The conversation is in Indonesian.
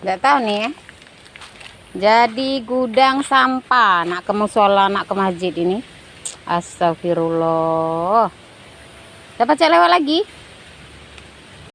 nggak tahu nih ya. Jadi gudang sampah nak ke musola nak ke masjid ini. Astagfirullah. Dapat cek lewat lagi?